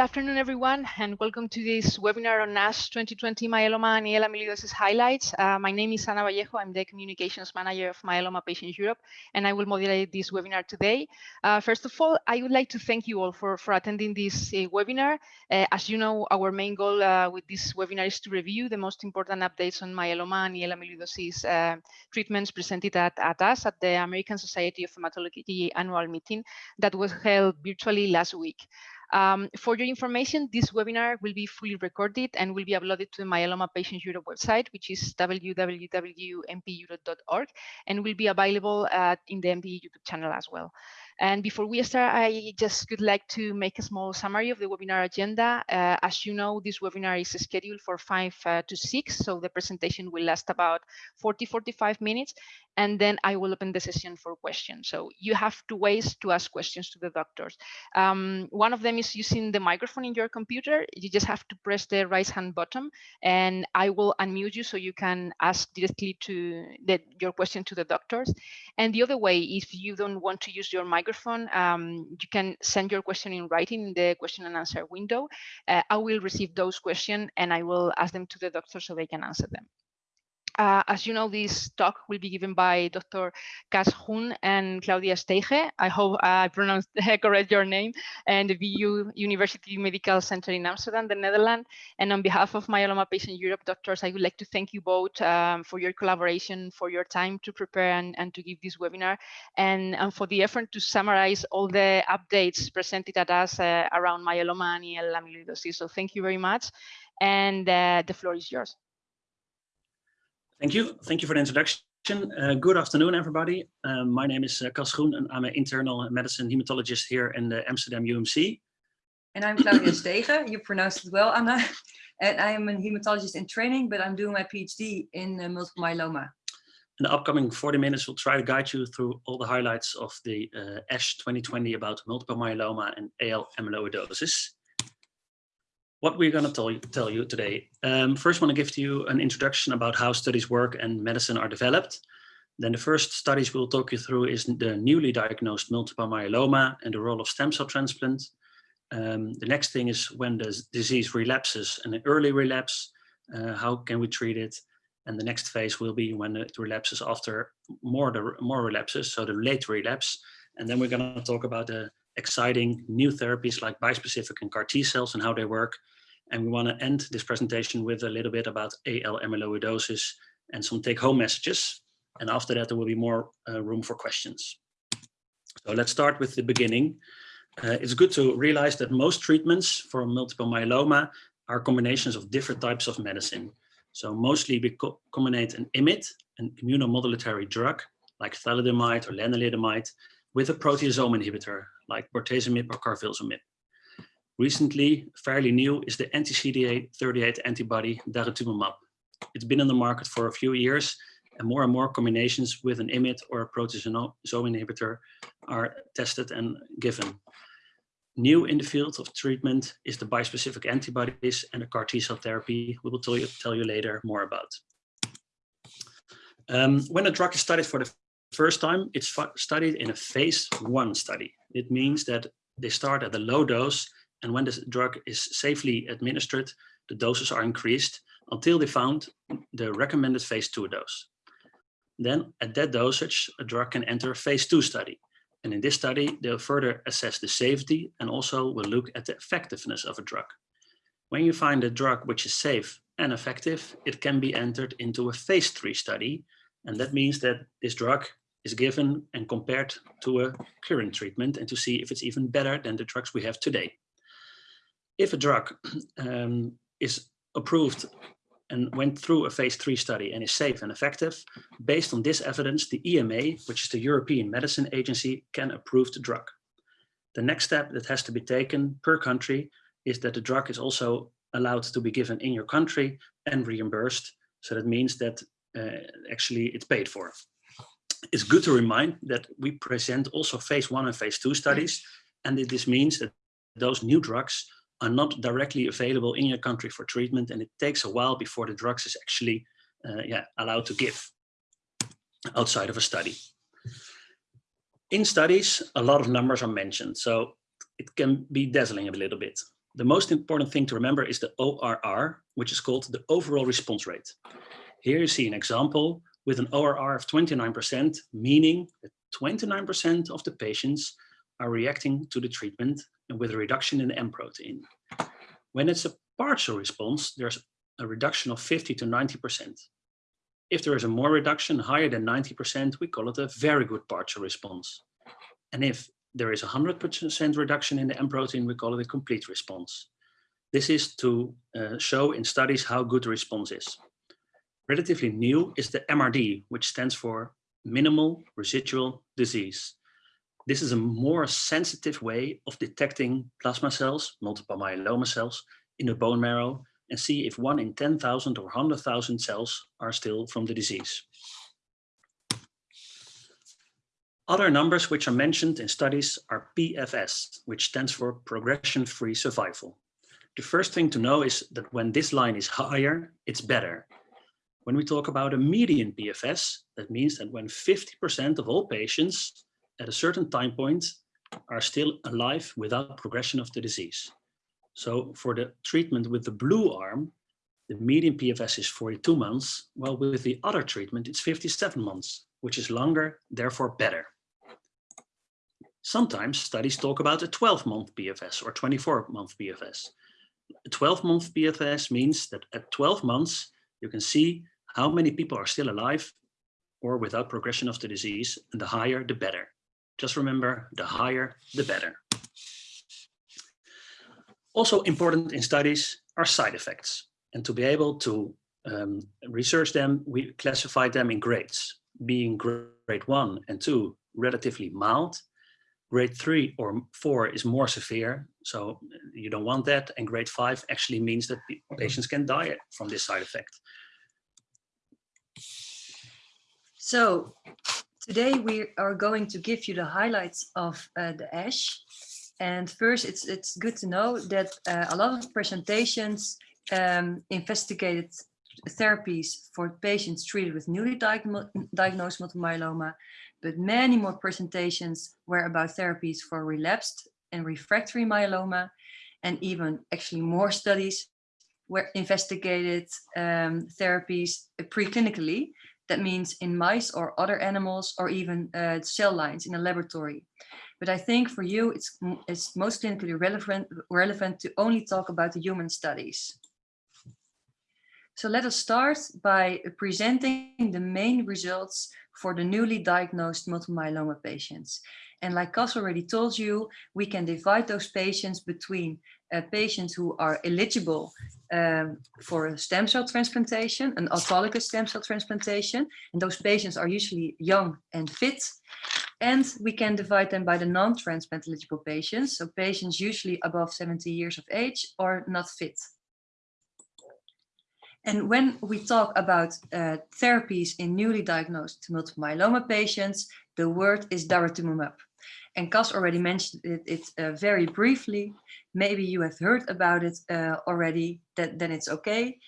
afternoon, everyone, and welcome to this webinar on ASH 2020 myeloma and AL amyloidosis highlights. Uh, my name is Ana Vallejo. I'm the communications manager of Myeloma Patients Europe, and I will moderate this webinar today. Uh, first of all, I would like to thank you all for, for attending this uh, webinar. Uh, as you know, our main goal uh, with this webinar is to review the most important updates on myeloma and AL amyloidosis uh, treatments presented at, at ASH at the American Society of Hematology annual meeting that was held virtually last week. Um, for your information, this webinar will be fully recorded and will be uploaded to the Myeloma Patients Europe website, which is www.mpeurope.org, and will be available uh, in the MP YouTube channel as well. And before we start, I just would like to make a small summary of the webinar agenda. Uh, as you know, this webinar is scheduled for 5 uh, to 6, so the presentation will last about 40, 45 minutes, and then I will open the session for questions. So you have two ways to ask questions to the doctors. Um, one of them is using the microphone in your computer. You just have to press the right hand button, and I will unmute you so you can ask directly to the, your question to the doctors. And the other way, if you don't want to use your microphone, microphone, um, you can send your question in writing in the question and answer window. Uh, I will receive those questions and I will ask them to the doctor so they can answer them. Uh, as you know, this talk will be given by Dr. Cas Groen and Claudia Stege. I hope I pronounced correct your name, and the VU University Medical Center in Amsterdam, the Netherlands. And on behalf of Myeloma Patient Europe doctors, I would like to thank you both um, for your collaboration, for your time to prepare and, and to give this webinar, and, and, for the effort to summarize all the updates presented at ASH uh, around myeloma and amyloidosis. So thank you very much, and uh, the floor is yours. Thank you. Thank you for the introduction. Uh, good afternoon, everybody. Um, my name is uh, Cas Groen, and I'm an internal medicine hematologist here in the Amsterdam UMC. And I'm Claudia Stege. You pronounced it well, Anna. And I am a hematologist in training, but I'm doing my PhD in uh, multiple myeloma. In the upcoming 40 minutes, we'll try to guide you through all the highlights of the uh, ASH 2020 about multiple myeloma and AL amyloidosis what we're going to tell you, tell you today. Um, first, I want to give to you an introduction about how studies work and medicine are developed. Then the first studies we'll talk you through is the newly diagnosed multiple myeloma and the role of stem cell transplant. Um, the next thing is when the disease relapses and an early relapse, uh, how can we treat it? And the next phase will be when it relapses after more, the, more relapses, so the late relapse. And then we're going to talk about the exciting new therapies like bispecific and CAR T cells and how they work. And we want to end this presentation with a little bit about AL amyloidosis and some take home messages. And after that, there will be more uh, room for questions. So let's start with the beginning. Uh, it's good to realize that most treatments for multiple myeloma are combinations of different types of medicine. So mostly we co combine an IMiD, an immunomodulatory drug like thalidomide or lenalidomide, with a proteasome inhibitor like bortezomib or carfilzomib. Recently, fairly new, is the anti-CD38 antibody daratumumab. It's been on the market for a few years, and more and more combinations with an IMiD or a proteasome inhibitor are tested and given. New in the field of treatment is the bispecific antibodies and the CAR T cell therapy. We will tell you, tell you later more about. Um, when a drug is studied for the first time, it's studied in a phase one study. It means that they start at a low dose and when the drug is safely administered, the doses are increased until they found the recommended phase two dose. Then at that dosage, a drug can enter a phase two study. And in this study, they'll further assess the safety and also will look at the effectiveness of a drug. When you find a drug which is safe and effective, it can be entered into a phase three study. And that means that this drug is given and compared to a current treatment and to see if it's even better than the drugs we have today if a drug um, is approved and went through a phase three study and is safe and effective, based on this evidence, the EMA, which is the European Medicine Agency, can approve the drug. The next step that has to be taken per country is that the drug is also allowed to be given in your country and reimbursed. So that means that uh, actually it's paid for. It's good to remind that we present also phase one and phase two studies. And this means that those new drugs are not directly available in your country for treatment and it takes a while before the drugs is actually uh, yeah, allowed to give outside of a study. In studies, a lot of numbers are mentioned, so it can be dazzling a little bit. The most important thing to remember is the ORR, which is called the overall response rate. Here you see an example with an ORR of 29%, meaning that 29% of the patients are reacting to the treatment and with a reduction in the M protein. When it's a partial response, there's a reduction of 50 to 90%. If there is a more reduction higher than 90%, we call it a very good partial response. And if there is a 100% reduction in the M protein, we call it a complete response. This is to uh, show in studies how good the response is. Relatively new is the MRD, which stands for minimal residual disease. This is a more sensitive way of detecting plasma cells, multiple myeloma cells, in the bone marrow and see if one in 10,000 or 100,000 cells are still from the disease. Other numbers which are mentioned in studies are PFS, which stands for progression-free survival. The first thing to know is that when this line is higher, it's better. When we talk about a median PFS, that means that when 50% of all patients at a certain time point are still alive without progression of the disease. So for the treatment with the blue arm, the median PFS is 42 months, while with the other treatment, it's 57 months, which is longer, therefore better. Sometimes studies talk about a 12-month PFS or 24-month PFS. A 12-month PFS means that at 12 months, you can see how many people are still alive or without progression of the disease, and the higher, the better. Just remember, the higher, the better. Also important in studies are side effects. And to be able to um, research them, we classify them in grades, being grade one and two relatively mild. Grade three or four is more severe, so you don't want that. And grade five actually means that patients can die from this side effect. So today we are going to give you the highlights of uh, the ASH and first, it's it's good to know that uh, a lot of presentations um, investigated therapies for patients treated with newly diagno diagnosed multiple myeloma, but many more presentations were about therapies for relapsed and refractory myeloma, and even actually more studies were investigated um, therapies preclinically. That means in mice or other animals or even uh, cell lines in a laboratory. But I think for you, it's, it's most clinically relevant, relevant to only talk about the human studies. So let us start by presenting the main results for the newly diagnosed multiple myeloma patients. And like Cas already told you, we can divide those patients between uh, patients who are eligible um, for a stem cell transplantation, an autologous stem cell transplantation. And those patients are usually young and fit. And we can divide them by the non-transplant eligible patients. So patients usually above 70 years of age or not fit. And when we talk about uh, therapies in newly diagnosed multiple myeloma patients, the word is daratumumab. And Cas already mentioned it, it uh, very briefly. Maybe you have heard about it uh, already, that, then it's okay.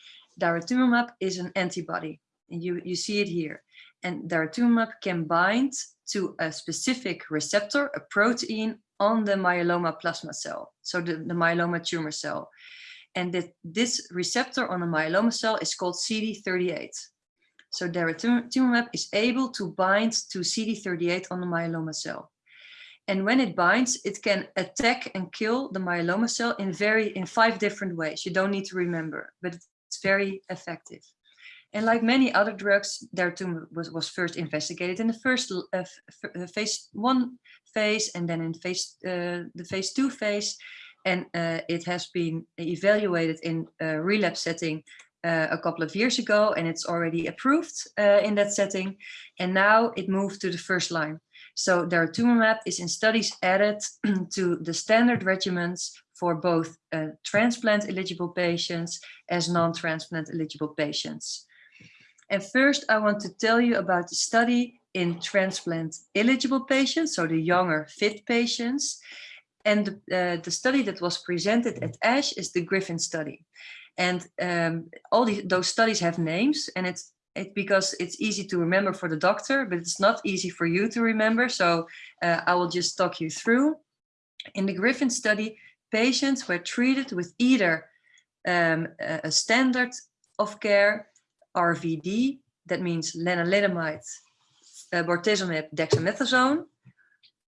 Daratumumab is an antibody, and you, you see it here. And daratumumab can bind to a specific receptor, a protein on the myeloma plasma cell, so the, the myeloma tumor cell. And that this receptor on the myeloma cell is called CD38. So daratumumab is able to bind to CD38 on the myeloma cell. And when it binds, it can attack and kill the myeloma cell in very in five different ways. You don't need to remember, but it's very effective. And like many other drugs, daratumumab was, was first investigated in the first uh, phase one phase and then in phase uh, the phase two phase. And uh, it has been evaluated in a relapse setting uh, a couple of years ago, and it's already approved uh, in that setting. And now it moved to the first line. So daratumumab is in studies added to the standard regimens for both uh, transplant eligible patients as non-transplant eligible patients. And first, I want to tell you about the study in transplant eligible patients, so the younger fit patients. And uh, the study that was presented at ASH is the Griffin study. And um, all those studies have names and it's it, because it's easy to remember for the doctor, but it's not easy for you to remember. So uh, I will just talk you through. In the Griffin study, patients were treated with either um, a, standard of care, RVD, that means lenalidomide, uh, bortezomib, dexamethasone,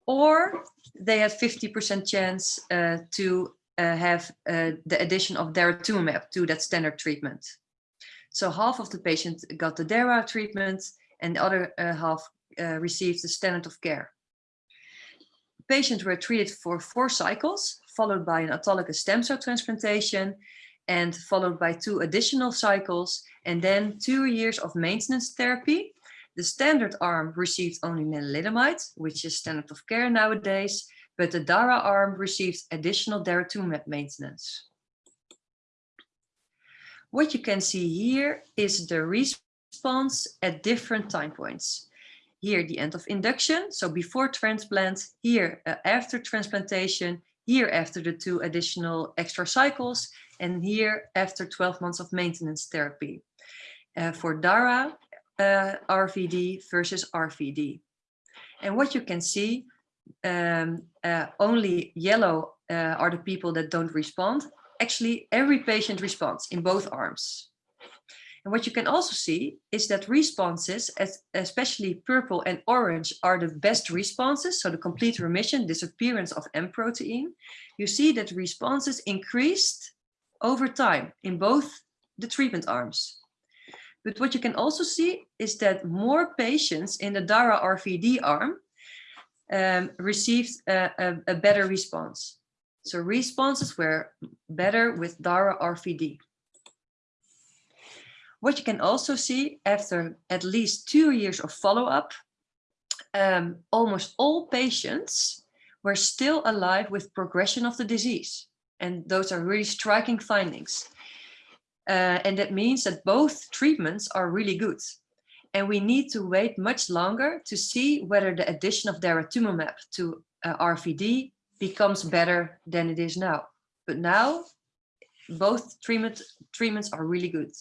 or they had 50% chance uh, to uh, have uh, the addition of daratumumab to that standard treatment. So half of the patients got the DARA treatment and the other uh, half uh, received the standard of care. Patients were treated for four cycles, followed by an autologous stem cell transplantation and followed by two additional cycles and then two years of maintenance therapy. The standard arm received only lenalidomide, which is standard of care nowadays, but the DARA arm received additional daratumumab maintenance. What you can see here is the response at different time points. Here, the end of induction, so before transplant, here uh, after transplantation, here after the two additional extra cycles, and here after 12 months of maintenance therapy. Uh, for DARA, uh, RVD versus RVD. And what you can see, um, uh, only yellow uh, are the people that don't respond. Actually, every patient responds in both arms. And what you can also see is that responses, especially purple and orange, are the best responses. So the complete remission, disappearance of M protein. You see that responses increased over time in both the treatment arms. But what you can also see is that more patients in the DARA RVD arm um, received a, a, a, better response. So responses were better with DARA RVD. What you can also see after at least two years of follow-up, um, almost all patients were still alive with progression of the disease. And those are really striking findings. Uh, and that means that both treatments are really good. And we need to wait much longer to see whether the addition of daratumumab to uh, RVD becomes better than it is now. But now, both treatment, treatments are really good.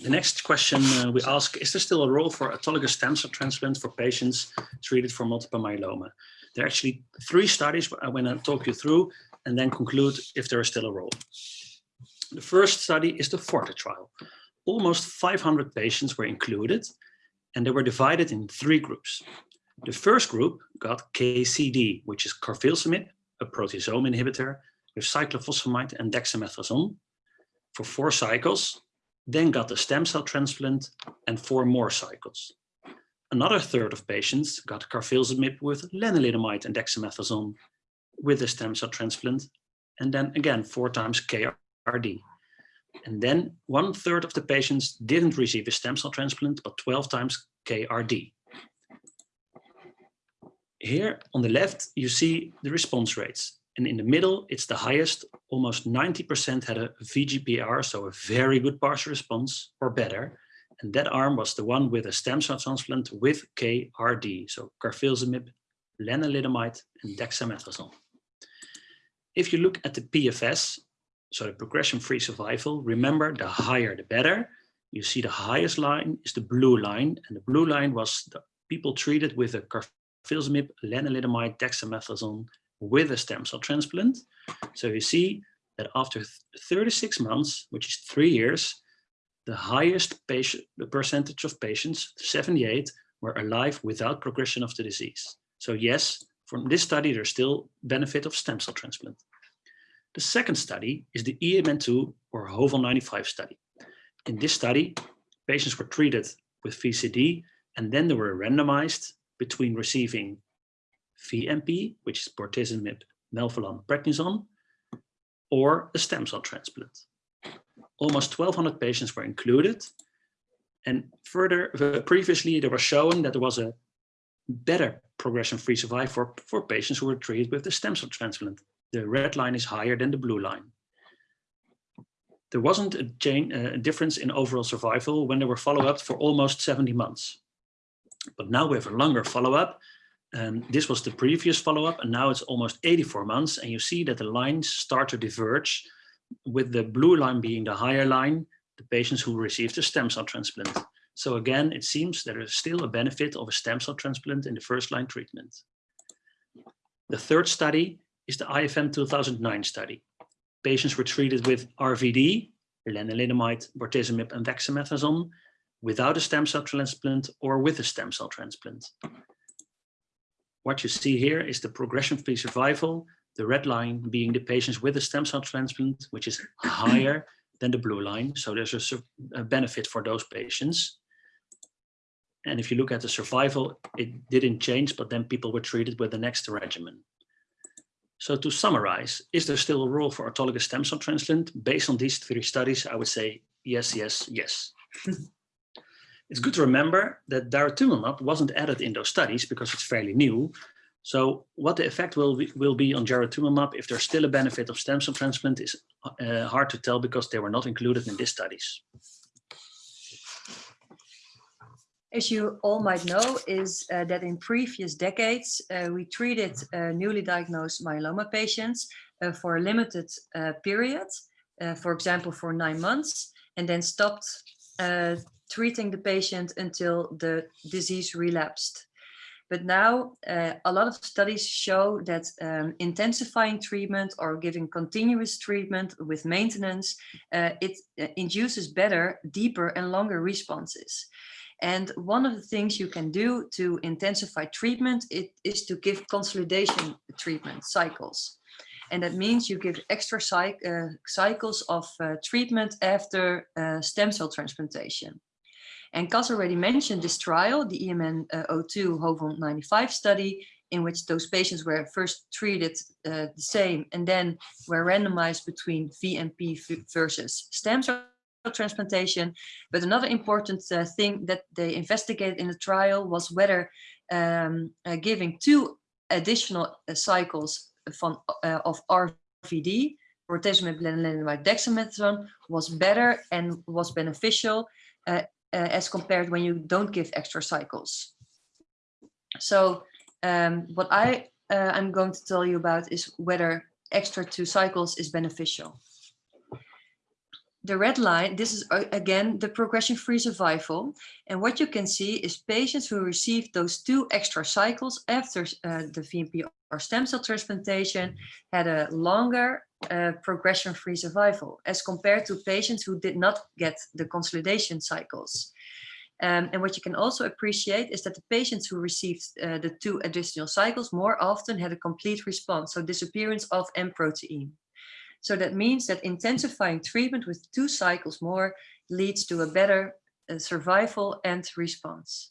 The next question uh, we ask, is there still a role for autologous stem cell transplant for patients treated for multiple myeloma? There are actually three studies I want to talk you through and then conclude if there is still a role. The first study is the FORTE trial. Almost 500 patients were included and they were divided in three groups. The first group got KCD, which is carfilzomib, a proteasome inhibitor with cyclophosphamide and dexamethasone for four cycles, then got a stem cell transplant and four more cycles. Another third of patients got carfilzomib with lenalidomide and dexamethasone with a stem cell transplant, and then again four times KRD. And then one third of the patients didn't receive a stem cell transplant, but 12 times KRD. Here on the left, you see the response rates. And in the middle, it's the highest, almost 90% had a VGPR, so a very good partial response or better. And that arm was the one with a stem cell transplant with KRD, so carfilzomib, lenalidomide, and dexamethasone. If you look at the PFS, so the progression-free survival, remember the higher the better. You see the highest line is the blue line, and the blue line was the people treated with a carfilzomib, lenalidomide, dexamethasone with a stem cell transplant. So you see that after 36 months, which is three years, the highest patient, the percentage of patients, 78, were alive without progression of the disease. So yes, from this study, there's still benefit of stem cell transplant. The second study is the EMN2 or HOVON95 study. In this study, patients were treated with VCD and then they were randomized between receiving VMP, which is bortezomib, melphalan, prednisone, or a stem cell transplant. Almost 1,200 patients were included. And further, previously, there was shown that there was a better progression-free survival for, for patients who were treated with the stem cell transplant the red line is higher than the blue line. There wasn't a, a difference in overall survival when they were followed up for almost 70 months. But now we have a longer follow-up. Um, this was the previous follow-up and now it's almost 84 months and you see that the lines start to diverge with the blue line being the higher line, the patients who received a stem cell transplant. So again, it seems there is still a benefit of a stem cell transplant in the first line treatment. The third study is the IFM 2009 study. Patients were treated with RVD, lenalidomide, bortezomib, and dexamethasone without a stem cell transplant or with a stem cell transplant. What you see here is the progression-free survival, the red line being the patients with a stem cell transplant, which is higher than the blue line. So there's a, a benefit for those patients. And if you look at the survival, it didn't change, but then people were treated with the next regimen. So to summarize, is there still a role for autologous stem cell transplant? Based on these three studies, I would say yes, yes, yes. it's good to remember that daratumumab wasn't added in those studies because it's fairly new. So what the effect will be, will be on daratumumab if there's still a benefit of stem cell transplant is uh, hard to tell because they were not included in these studies. as you all might know, is uh, that in previous decades, uh, we treated uh, newly diagnosed myeloma patients uh, for a limited uh, period, for example, for nine months, and then stopped treating the patient until the disease relapsed. But now a lot of studies show that um, intensifying treatment or giving continuous treatment with maintenance, it induces better, deeper and longer responses. And one of the things you can do to intensify treatment it, is to give consolidation treatment cycles. And that means you give extra uh, cycles of uh, treatment after uh, stem cell transplantation. And Cas already mentioned this trial, the EMN uh, 02 HOVON 95 study, in which those patients were first treated uh, the same and then were randomized between VMP versus stem cell transplantation. But another important uh, thing that they investigated in the trial was whether um, uh, giving two additional uh, cycles from, uh, of RVD, bortezomib, lenalidomide, dexamethasone, was better and was beneficial uh, uh, as compared when you don't give extra cycles. So um, what I I'm going to tell you about is whether extra two cycles is beneficial the red line, this is uh, again the progression-free survival. And what you can see is patients who received those two extra cycles after uh, the VMP or stem cell transplantation had a longer uh, progression-free survival as compared to patients who did not get the consolidation cycles. Um, and what you can also appreciate is that the patients who received uh, the two additional cycles more often had a complete response, so disappearance of M protein. So that means that intensifying treatment with two cycles more leads to a better uh, survival and response.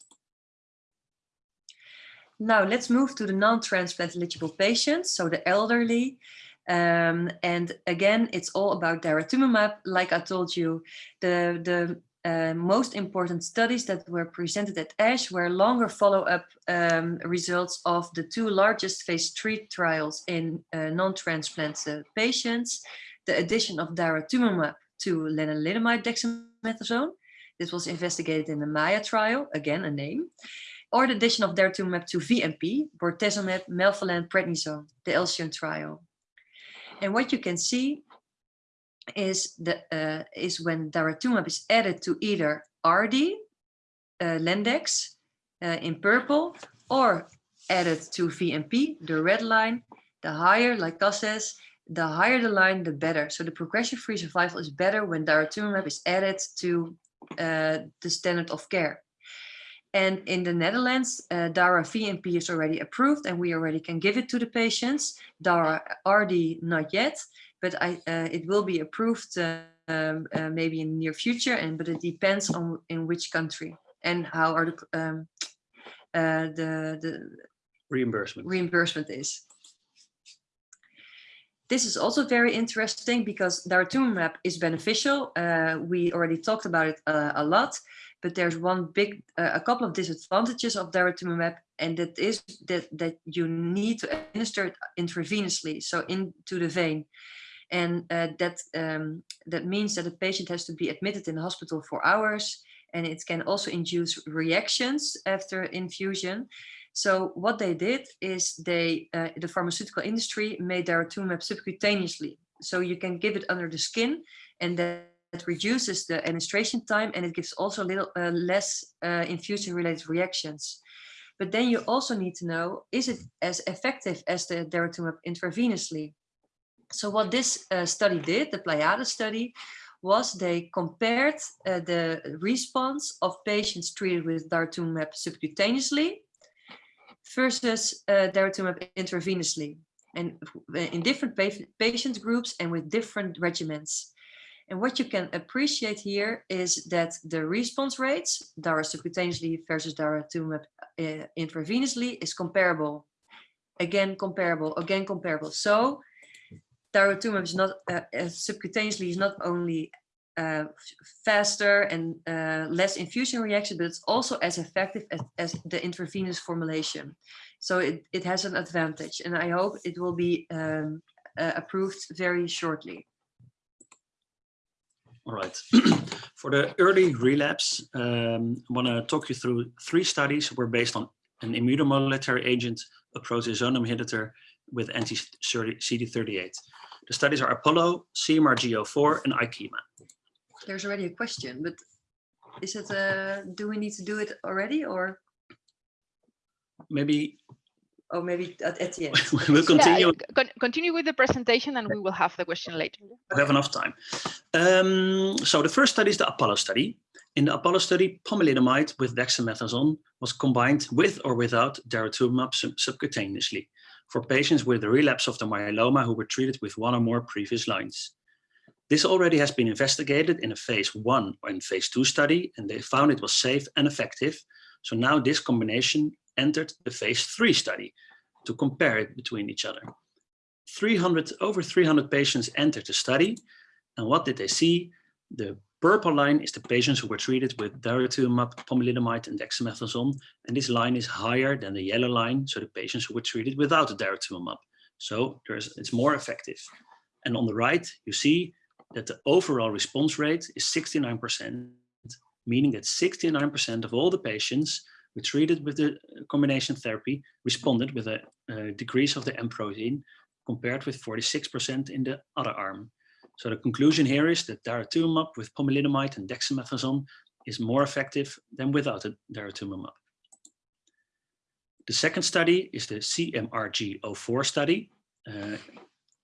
Now let's move to the non-transplant eligible patients, so the elderly. Um, and again, it's all about daratumumab. Like I told you, the, the uh, most important studies that were presented at ASH were longer follow-up um, results of the two largest phase three trials in uh, non-transplant uh, patients, the addition of daratumumab to lenalidomide dexamethasone. This was investigated in the MAIA trial, again a name, or the addition of daratumumab to VMP, bortezomib, melphalan, prednisone, the ALCYONE trial. And what you can see is the uh, is when daratumumab is added to either RD, uh, Lendex uh, in purple, or added to VMP, the red line, the higher, like Cas says, the higher the line, the better. So the progression-free survival is better when daratumumab is added to uh, the standard of care. And in the Netherlands, uh, DARA VMP is already approved and we already can give it to the patients. DARA RD not yet but I, uh, it will be approved uh, um, uh, maybe in the near future, and but it depends on in which country and how are the um, uh, the the reimbursement reimbursement is. This is also very interesting because daratumumab is beneficial. Uh, we already talked about it uh, a lot, but there's one big, a couple of disadvantages of daratumumab, and that is that that you need to administer it intravenously, so into the vein and uh, that um, that means that the patient has to be admitted in the hospital for hours and it can also induce reactions after infusion. So what they did is they, uh, the pharmaceutical industry made daratumumab subcutaneously. So you can give it under the skin and that reduces the administration time and it gives also a little uh, less uh, infusion related reactions. But then you also need to know, is it as effective as the daratumumab intravenously? So what this uh, study did, the Pleiades study, was they compared uh, the response of patients treated with daratumumab subcutaneously versus uh, daratumumab intravenously and in different pa patient groups and with different regimens. And what you can appreciate here is that the response rates, Dara subcutaneously versus daratumumab uh, intravenously, is comparable. Again, comparable, again, comparable. So daratumumab is not uh, subcutaneously is not only uh, faster and uh, less infusion reaction, but it's also as effective as, as, the intravenous formulation. So it, it has an advantage and I hope it will be um, uh, approved very shortly. All right. For the early relapse, um, I want to talk you through three studies were based on an immunomodulatory agent, a proteasome inhibitor with anti-CD38. The studies are Apollo, CMRG04, and IKEMA. There's already a question, but is it, uh, do we need to do it already or? Maybe Oh, maybe at, at the end. we'll continue. Yeah, con continue with the presentation and we will have the question later. We have enough time. Um, so the first study is the Apollo study. In the Apollo study, pomalidomide with dexamethasone was combined with or without daratumumab sub subcutaneously for patients with a relapse of the myeloma who were treated with one or more previous lines. This already has been investigated in a phase one and phase two study, and they found it was safe and effective. So now this combination entered the phase three study to compare it between each other. 300, over 300 patients entered the study. And what did they see? The purple line is the patients who were treated with daratumumab, pomalidomide, and dexamethasone. And this line is higher than the yellow line, so the patients who were treated without the daratumumab. So it's more effective. And on the right, you see that the overall response rate is 69%, meaning that 69% of all the patients were treated with the combination therapy responded with a, a decrease of the M protein compared with 46% in the other arm. So the conclusion here is that daratumumab with pomalidomide and dexamethasone is more effective than without daratumumab. The second study is the CMRG04 study. Uh,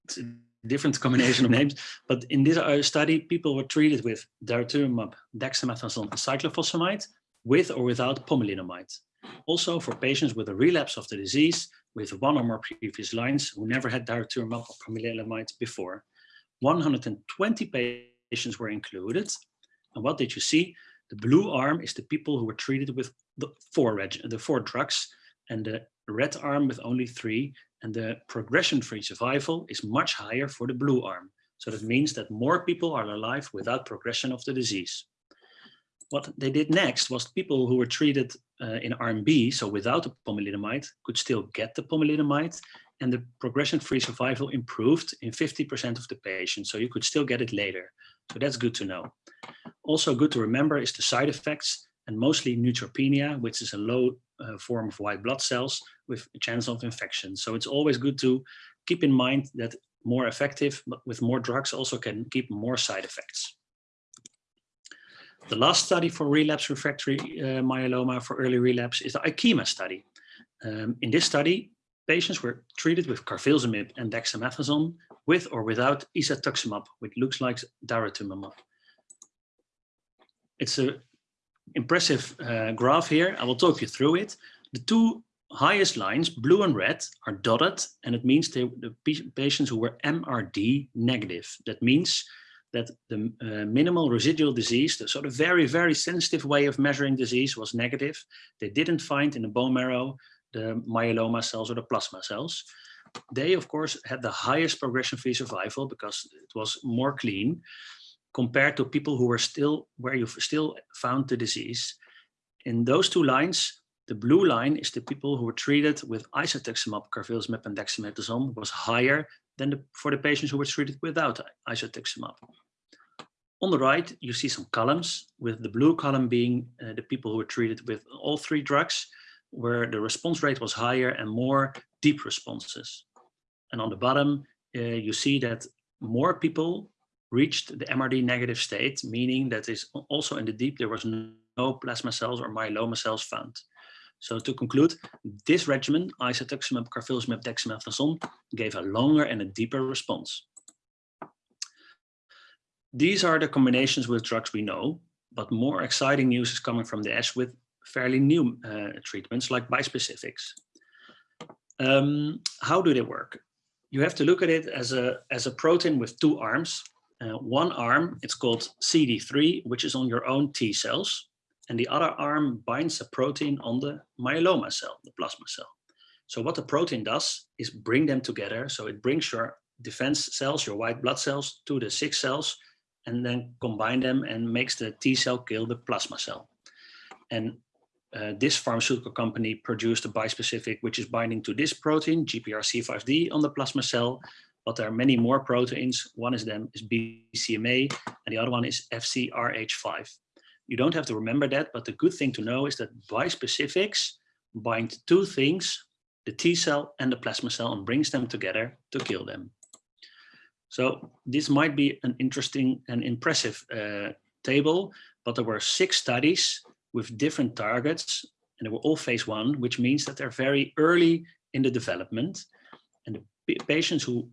it's a different combination of names, but in this uh, study, people were treated with daratumumab, dexamethasone, and cyclophosphamide with or without pomalidomide. Also for patients with a relapse of the disease with one or more previous lines who never had daratumumab or pomalidomide before. 120 patients were included. And what did you see? The blue arm is the people who were treated with the four, the four drugs and the red arm with only three. And the progression-free survival is much higher for the blue arm. So that means that more people are alive without progression of the disease what they did next was people who were treated uh, in arm B, so without the pomalidomide, could still get the pomalidomide, and the progression-free survival improved in 50% of the patients, so you could still get it later. So that's good to know. Also good to remember is the side effects, and mostly neutropenia, which is a low uh, form of white blood cells with a chance of infection. So it's always good to keep in mind that more effective, but with more drugs also can keep more side effects. The last study for relapse refractory uh, myeloma for early relapse is the IKEMA study. Um, in this study, patients were treated with carfilzomib and dexamethasone with or without isatuximab, which looks like daratumumab. It's an impressive uh, graph here. I will talk you through it. The two highest lines, blue and red, are dotted, and it means they, the patients who were MRD negative. That means that the uh, minimal residual disease, the sort of very, very sensitive way of measuring disease was negative. They didn't find in the bone marrow the myeloma cells or the plasma cells. They, of course, had the highest progression-free survival because it was more clean compared to people who were still, where you still found the disease. In those two lines, the blue line is the people who were treated with isatuximab, carfilzomib, and dexamethasone was higher than the, for the patients who were treated without isatuximab. On the right, you see some columns, with the blue column being uh, the people who were treated with all three drugs, where the response rate was higher and more deep responses. And on the bottom, uh, you see that more people reached the MRD negative state, meaning that is also in the deep, there was no plasma cells or myeloma cells found. So to conclude, this regimen, isatuximab, carfilzomib, dexamethasone, gave a longer and a deeper response. These are the combinations with drugs we know, but more exciting news is coming from the ASH with fairly new uh, treatments like bispecifics. Um, how do they work? You have to look at it as a, as a protein with two arms. Uh, one arm, it's called CD3, which is on your own T cells. And the other arm binds a protein on the myeloma cell, the plasma cell. So what the protein does is bring them together. So it brings your defense cells, your white blood cells to the sick cells and then combine them and makes the T cell kill the plasma cell. And uh, this pharmaceutical company produced a bispecific which is binding to this protein, GPRC5D on the plasma cell, but there are many more proteins. One of them is BCMA and the other one is FcRH5. You don't have to remember that, but the good thing to know is that bispecifics bind two things, the T cell and the plasma cell and brings them together to kill them. So this might be an interesting and impressive uh, table, but there were six studies with different targets and they were all phase one, which means that they're very early in the development. And the patients who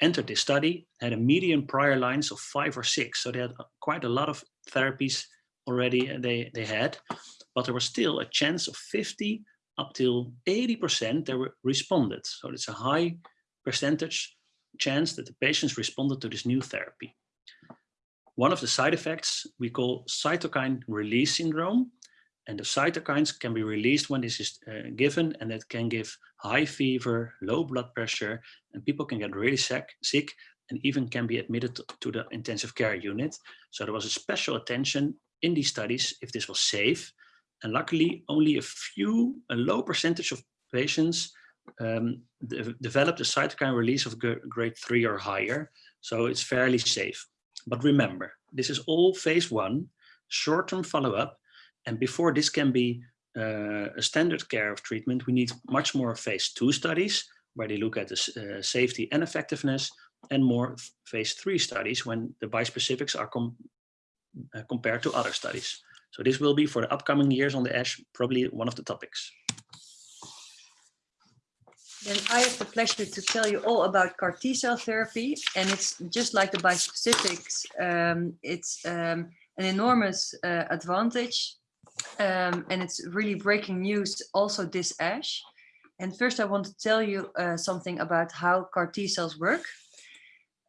entered this study had a median prior lines of five or six. So they had quite a lot of therapies already uh, they, they had, but there was still a chance of 50 up till 80% they were responded. So it's a high percentage chance that the patients responded to this new therapy. One of the side effects we call cytokine release syndrome. And the cytokines can be released when this is uh, given and that can give high fever, low blood pressure, and people can get really sick, sick and even can be admitted to the intensive care unit. So there was a special attention in these studies if this was safe. And luckily, only a few, a low percentage of patients um, de developed a cytokine release of grade three or higher. So it's fairly safe. But remember, this is all phase one, short-term follow-up. And before this can be uh, a standard care of treatment, we need much more phase two studies where they look at the uh, safety and effectiveness and more phase three studies when the bispecifics are com compared to other studies. So this will be for the upcoming years on the ASH, probably one of the topics. Then I have the pleasure to tell you all about CAR T cell therapy. And it's just like the bispecifics, um, it's um, an enormous uh, advantage. Um, and it's really breaking news also this ASH. And first I want to tell you uh, something about how CAR T cells work.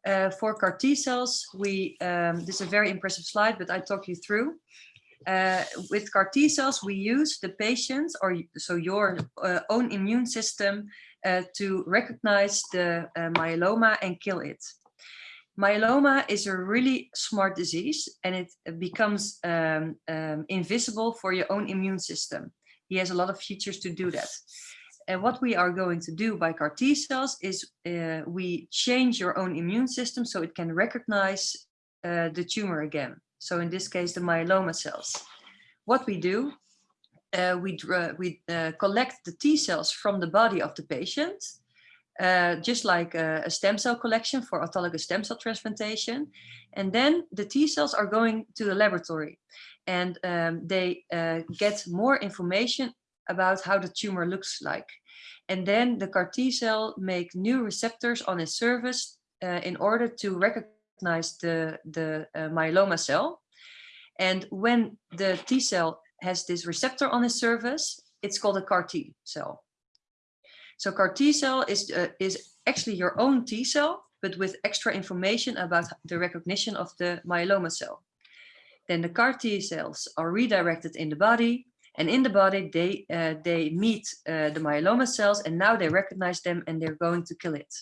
Uh, for CAR T cells, we, um, this is a very impressive slide, but I talk you through. Uh, with CAR T cells, we use the patient's or so your uh, own immune system uh, to recognize the uh, myeloma and kill it. Myeloma is a really smart disease and it becomes um, um, invisible for your own immune system. He has a lot of features to do that. And what we are going to do by CAR T cells is uh, we change your own immune system so it can recognize uh, the tumor again. So in this case, the myeloma cells. What we do uh, we, uh, we uh, collect the T cells from the body of the patient, uh, just like a, a, stem cell collection for autologous stem cell transplantation. And then the T cells are going to the laboratory and um, they uh, get more information about how the tumor looks like. And then the CAR T cell make new receptors on its surface uh, in order to recognize the, the myeloma cell. And when the T cell has this receptor on its surface, it's called a CAR T cell. So CAR T cell is, uh, is actually your own T cell, but with extra information about the recognition of the myeloma cell. Then the CAR T cells are redirected in the body and in the body they, uh, they meet uh, the myeloma cells and now they recognize them and they're going to kill it.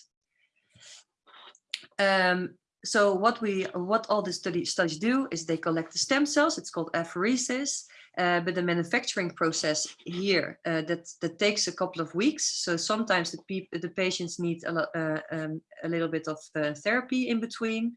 Um, so what we what all the study, studies do is they collect the stem cells it's called apheresis uh, but the manufacturing process here uh, that that takes a couple of weeks. So sometimes the people the patients need a, uh, um, a little bit of uh, therapy in between.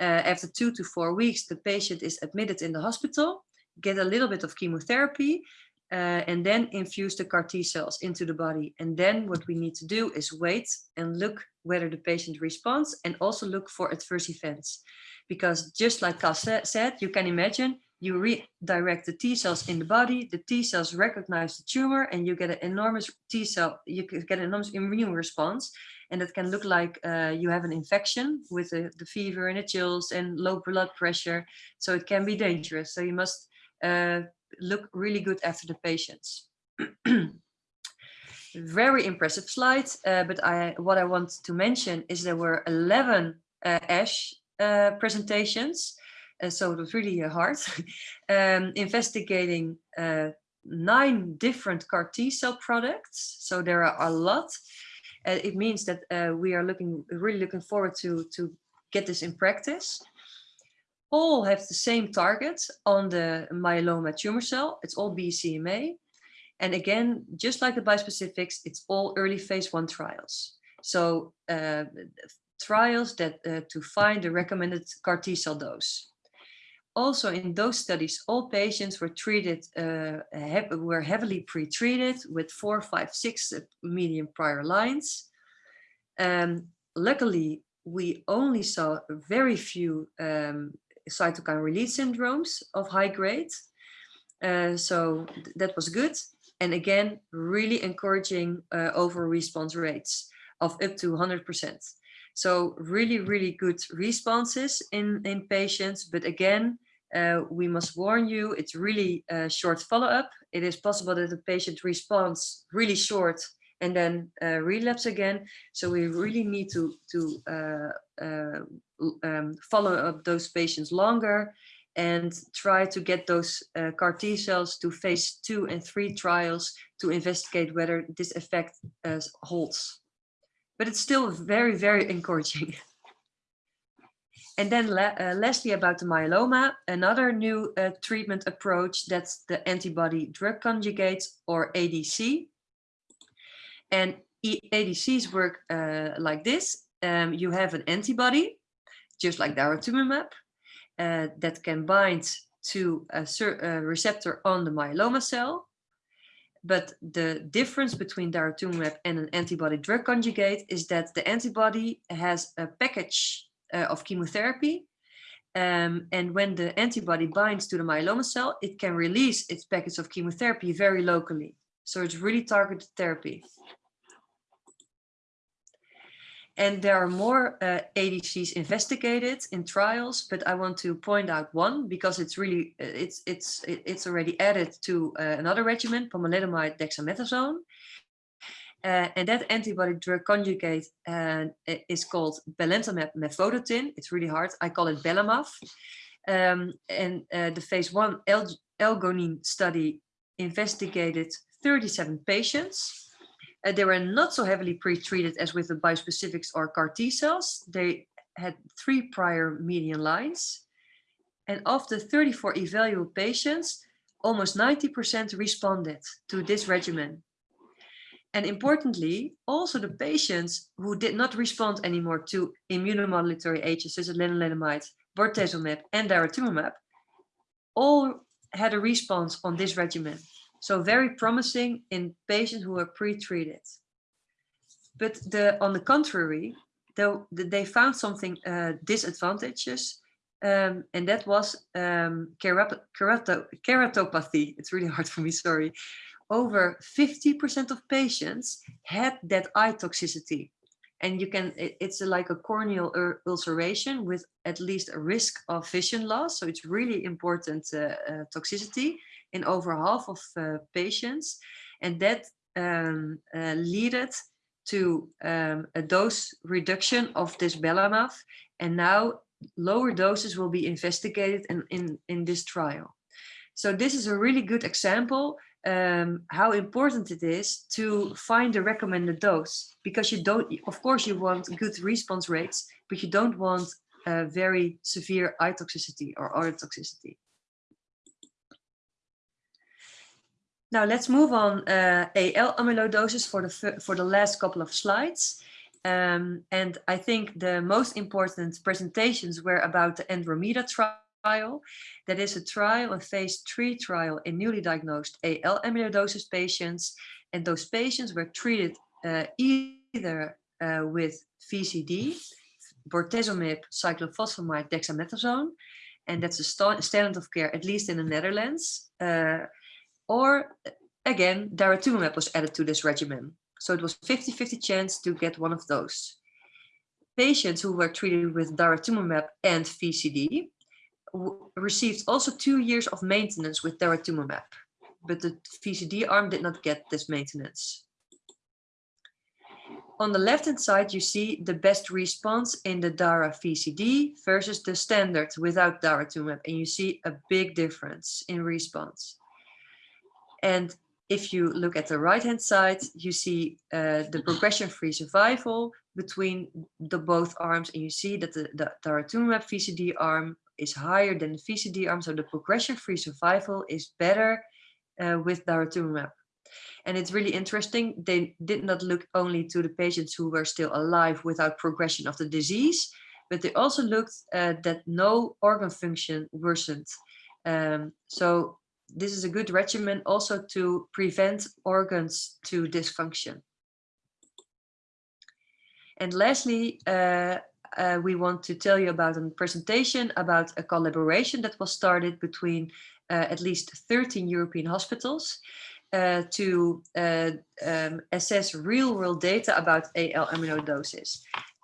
Uh, after two to four weeks, the patient is admitted in the hospital, get a little bit of chemotherapy, and then infuse the CAR T cells into the body. And then what we need to do is wait and look whether the patient responds and also look for adverse events. Because just like Cas said, you can imagine you redirect the T cells in the body, the T cells recognize the tumor and you get an enormous T cell, you get an enormous immune response. And that can look like uh, you have an infection with the fever and the chills and low blood pressure. So it can be dangerous. So you must uh, look really good after the patients. Very impressive slides, uh, but I, what I want to mention is there were 11 uh, ASH uh, presentations uh, so it was really hard, um, investigating nine different CAR T cell products. So there are a lot. Uh, it means that uh, we are looking really looking forward to, to get this in practice. All have the same target on the myeloma tumor cell. It's all BCMA. And again, just like the bispecifics, it's all early phase one trials. So uh, trials that to find the recommended CAR T cell dose also in those studies, all patients were treated, uh, were heavily pre-treated with four, five, six uh, median prior lines. Um, luckily, we only saw very few um, cytokine release syndromes of high grade. Uh, so th that was good. And again, really encouraging uh, over response rates of up to 100%. So really, really good responses in, in patients. But again, uh, we must warn you, it's really a short follow-up. It is possible that the patient responds really short and then uh, relapse again. So we really need to, to uh, uh um, follow up those patients longer and try to get those uh, CAR T cells to phase two and three trials to investigate whether this effect uh, holds. But it's still very, very encouraging. And then uh, lastly about the myeloma, another new uh, treatment approach, that's the antibody drug conjugates or ADC. And ADCs work uh, like this. Um, you have an antibody, just like daratumumab, uh, that can bind to a, a receptor on the myeloma cell. But the difference between daratumumab and an antibody drug conjugate is that the antibody has a package uh, of chemotherapy. Um, and when the antibody binds to the myeloma cell, it can release its package of chemotherapy very locally. So it's really targeted therapy. And there are more uh, ADCs investigated in trials, but I want to point out one because it's really uh, it's it's it's already added to uh, another regimen, pomalidomide dexamethasone, uh, and that antibody drug conjugate uh, is called belantamab mafodotin. It's really hard. I call it Belamaf. Um, and uh, the phase one ALGONQUIN study investigated 37 patients. Uh, they were not so heavily pre-treated as with the bispecifics or CAR T cells. They had three prior median lines. And of the 34 evaluable patients, almost 90% responded to this regimen. And importantly, also the patients who did not respond anymore to immunomodulatory agents such as lenalidomide, bortezomib, and daratumumab, all had a response on this regimen. So very promising in patients who are pre-treated. But the, on the contrary, though they found something uh, disadvantageous, um, and that was um, keratopathy. It's really hard for me, sorry over 50% of patients had that eye toxicity. And you can, it's like a corneal ulceration with at least a risk of vision loss. So it's really important uh, uh, toxicity in over half of uh, patients. And that um, uh, led to um, a dose reduction of this belamaf. And now lower doses will be investigated in, in, in this trial. So this is a really good example um, how important it is to find the recommended dose because you don't, of course, you want good response rates, but you don't want a very severe eye toxicity or other toxicity. Now let's move on uh, AL amyloidosis for the for the last couple of slides. Um, and I think the most important presentations were about the Andromeda trial. That is a trial, a phase three trial in newly diagnosed AL amyloidosis patients. And those patients were treated uh, either uh, with VCD, bortezomib, cyclophosphamide, dexamethasone. and that's a sta- standard of care, at least in the Netherlands. Uh, or again, daratumumab was added to this regimen. So it was 50-50 chance to get one of those. Patients who were treated with daratumumab and VCD received also two years of maintenance with daratumumab, but the VCD arm did not get this maintenance. On the left-hand side, you see the best response in the DARA VCD versus the standard without daratumumab, and you see a big difference in response. And if you look at the right-hand side, you see uh, the progression-free survival between the both arms, and you see that the, the daratumumab VCD arm is higher than the VCD arm, so the progression-free survival is better uh, with daratumumab. And it's really interesting, they did not look only to the patients who were still alive without progression of the disease, but they also looked uh, that no organ function worsened. Um, so this is a good regimen also to prevent organs to dysfunction. And lastly, uh, uh, we want to tell you about a presentation about a collaboration that was started between uh, at least 13 European hospitals uh, to uh, um, assess real world data about AL amyloidosis.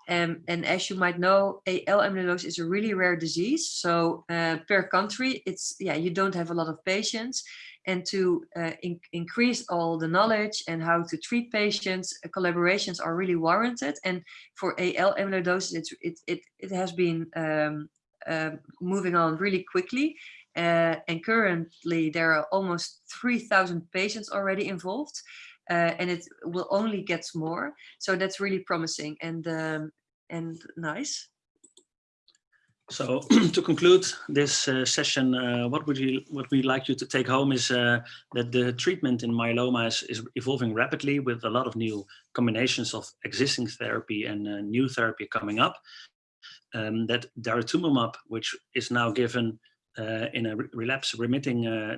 Um, and as you might know, AL amyloidosis is a really rare disease. So uh, per country, it's yeah, you don't have a lot of patients. And to uh, in increase all the knowledge and how to treat patients, uh, collaborations are really warranted. And for AL amyloidosis, it's, it, it, it has been um, uh, moving on really quickly. Uh, and currently there are almost 3,000 patients already involved. Uh, and it will only get more. So that's really promising and um, and nice. So to conclude this uh, session, uh, what would you what we like you to take home is uh, that the treatment in myeloma is, is, evolving rapidly with a lot of new combinations of existing therapy and uh, new therapy coming up. Um, that daratumumab, which is now given uh, in a relapse remitting uh,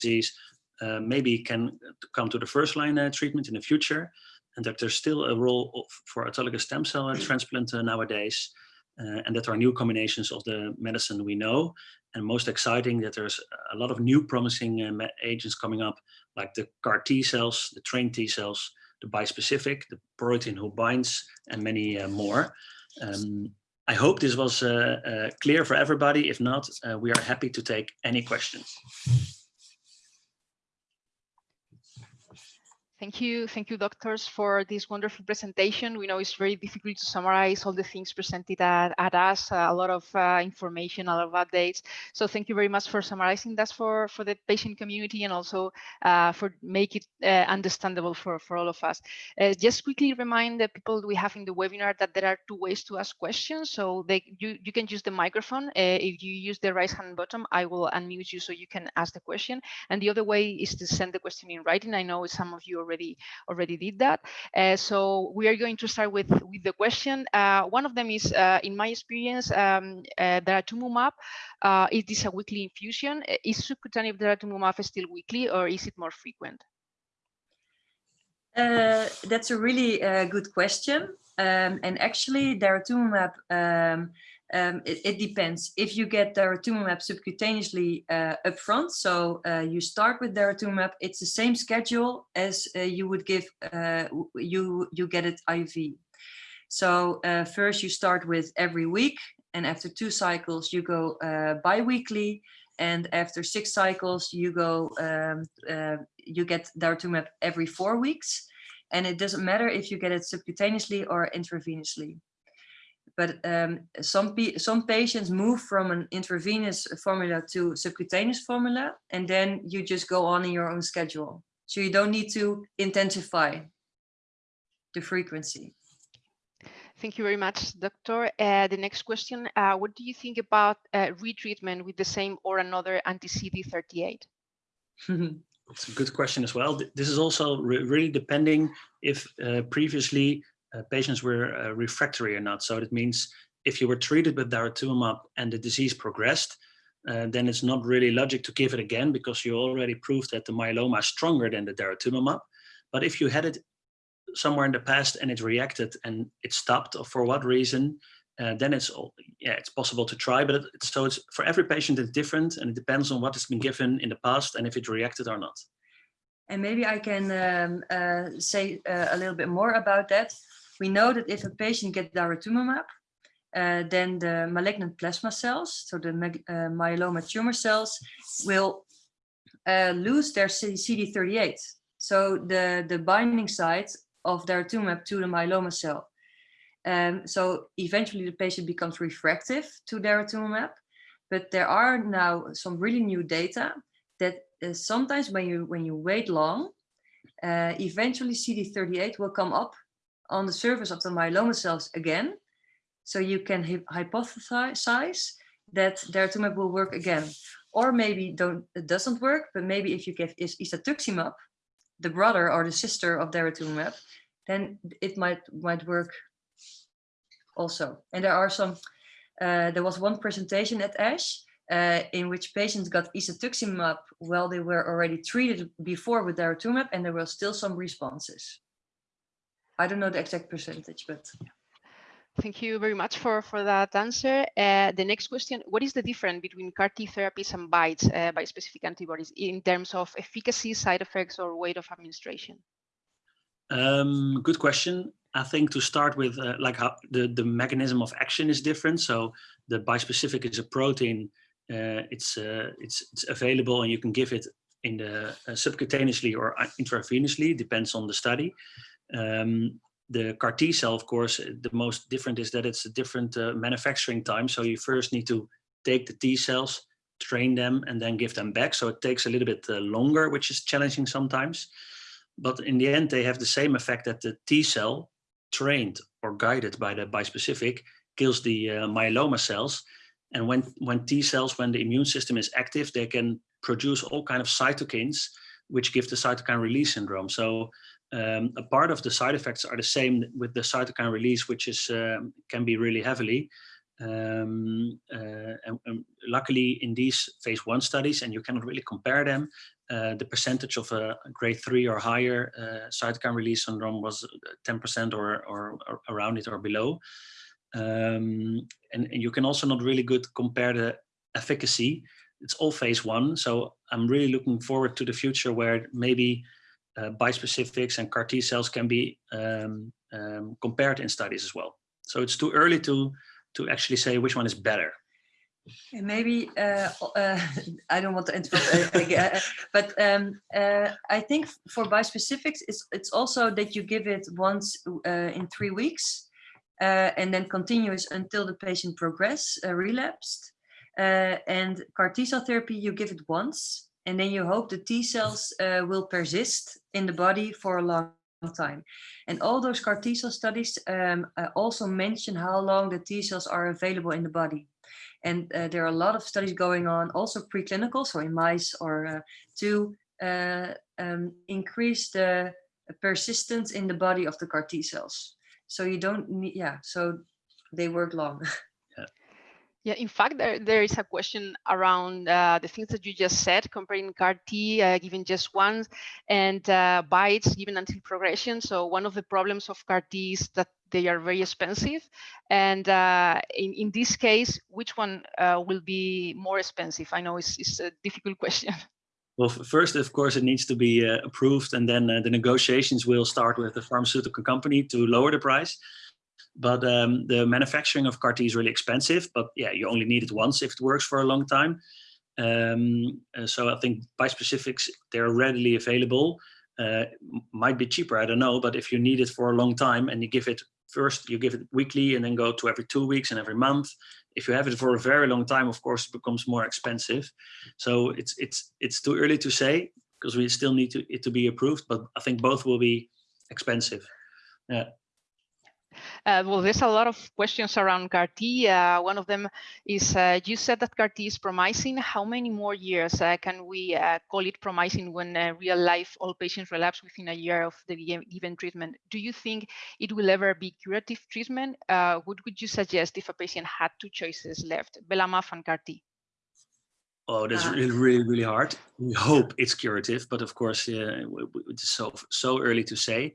disease, uh, maybe can come to the first line uh, treatment in the future and that there's still a role for autologous stem cell transplant uh, nowadays and that there are new combinations of the medicine we know and most exciting that there's a lot of new promising agents coming up like the CAR T cells, the trained T cells, the bispecific, the protein who binds and many more. Um, I hope this was uh, uh, clear for everybody. If not, uh, we are happy to take any questions. Thank you. Thank you, doctors, for this wonderful presentation. We know it's very difficult to summarize all the things presented at, at ASH, a lot of uh, information, a lot of updates. So thank you very much for summarizing that for, for the patient community and also uh, for make it uh, understandable for, for all of us. Uh, just quickly remind the people we have in the webinar that there are two ways to ask questions. So they, you, you can use the microphone. Uh, if you use the right hand button, I will unmute you so you can ask the question. And the other way is to send the question in writing. I know some of you already already did that. Uh, so we are going to start with with the question. Uh, one of them is, uh, in my experience, um, uh, daratumumab. Uh, is this a weekly infusion? Is subcutaneous daratumumab still weekly, or is it more frequent? That's a really good question. Um, and actually, daratumumab um, um, it, it, depends. If you get daratumumab subcutaneously uh, upfront, so uh, you start with daratumumab, it's the same schedule as uh, you would give, uh, you, you get it IV. So uh, first you start with every week, and after two cycles you go uh, bi-weekly, and after six cycles you go, um, you get daratumumab every four weeks, and it doesn't matter if you get it subcutaneously or intravenously but um, some some patients move from an intravenous formula to subcutaneous formula, and then you just go on in your own schedule. So you don't need to intensify the frequency. Thank you very much, Doctor. Uh, the next question, uh, what do you think about uh, retreatment with the same or another anti-CD38? It's a good question as well. This is also re really depending if uh, previously patients were uh, refractory or not. So that means if you were treated with daratumumab and the disease progressed, uh, then it's not really logic to give it again because you already proved that the myeloma is stronger than the daratumumab. But if you had it somewhere in the past and it reacted and it stopped or for what reason, uh, then it's all, yeah, it's possible to try, but it, so it's for every patient it's different and it depends on what has been given in the past and if it reacted or not. And maybe I can um, uh, say uh, a little bit more about that. We know that if a patient gets daratumumab, uh, then the malignant plasma cells, so the uh, myeloma tumor cells, will uh, lose their CD38. So the, the binding site of daratumumab to the myeloma cell. Um, so eventually the patient becomes refractive to daratumumab, but there are now some really new data that uh, sometimes when you when you wait long, uh, eventually CD38 will come up on the surface of the myeloma cells again. So you can hypothesize that daratumumab will work again. Or maybe don't, it doesn't work, but maybe if you give isatuximab, the brother or the sister of daratumumab, then it might might work also. And there are some, uh, there was one presentation at ASH uh, in which patients got isatuximab while they were already treated before with daratumumab and there were still some responses. I don't know the exact percentage, but. Thank you very much for, for that answer. Uh, the next question, what is the difference between CAR T therapies and BiTEs, uh, bispecific antibodies, in terms of efficacy, side effects, or weight of administration? Um, good question. I think to start with, uh, like how the, the mechanism of action is different. So the bispecific is a protein. Uh, it's uh, it's it's available and you can give it in the uh, subcutaneously or intravenously, depends on the study. Um, the CAR T cell, of course, the most different is that it's a different uh, manufacturing time. So you first need to take the T cells, train them, and then give them back. So it takes a little bit uh, longer, which is challenging sometimes. But in the end, they have the same effect that the T cell, trained or guided by the bispecific, kills the uh, myeloma cells. And when, when T cells, when the immune system is active, they can produce all kind of cytokines, which give the cytokine release syndrome. So um, a part of the side effects are the same with the cytokine release, which is um, can be really heavily. Um, uh, and, and, luckily in these phase one studies, and you cannot really compare them, uh, the percentage of a grade three or higher uh, cytokine release syndrome was 10% or, or, or, around it or below. Um, and, and, you can also not really good compare the efficacy. It's all phase one. So I'm really looking forward to the future where maybe uh, bispecifics and CAR T cells can be um, um, compared in studies as well. So it's too early to, to actually say which one is better. And maybe uh, uh, I don't want to interrupt, uh, but um, uh, I think for bispecifics, it's it's also that you give it once uh, in three weeks, uh, and then continuous until the patient progress relapsed. and CAR T cell therapy, you give it once, and then you hope the T cells will persist in the body for a long time. And all those CAR T cell studies um, also mention how long the T cells are available in the body. And uh, there are a lot of studies going on, also preclinical, so in mice, or uh, to uh, um, increase the persistence in the body of the CAR T cells. So you don't need, yeah, so they work long. Yeah, in fact, there, there is a question around uh, the things that you just said, comparing CAR T uh, given just once and uh, BiTEs given until progression. So one of the problems of CAR T is that they are very expensive. And uh, in, in this case, which one uh, will be more expensive? I know it's, it's a difficult question. Well, first, of course, it needs to be uh, approved and then the negotiations will start with the pharmaceutical company to lower the price. But um, the manufacturing of CAR T is really expensive. But yeah, you only need it once if it works for a long time. Um, uh, so I think bispecifics, they're readily available. Uh, might be cheaper, I don't know. But if you need it for a long time and you give it first, you give it weekly and then go to every two weeks and every month. If you have it for a very long time, of course, it becomes more expensive. So it's it's it's too early to say because we still need to, it to be approved. But I think both will be expensive. Yeah. Uh, well, there's a lot of questions around CAR T. Uh, one of them is, uh, you said that CAR T is promising. How many more years uh, can we uh, call it promising when uh, real life all patients relapse within a year of the given treatment? Do you think it will ever be curative treatment? what would you suggest if a patient had two choices left, Belamaf and CAR T? Oh, that's really, really, really hard. We hope it's curative, but of course, it's so so early to say.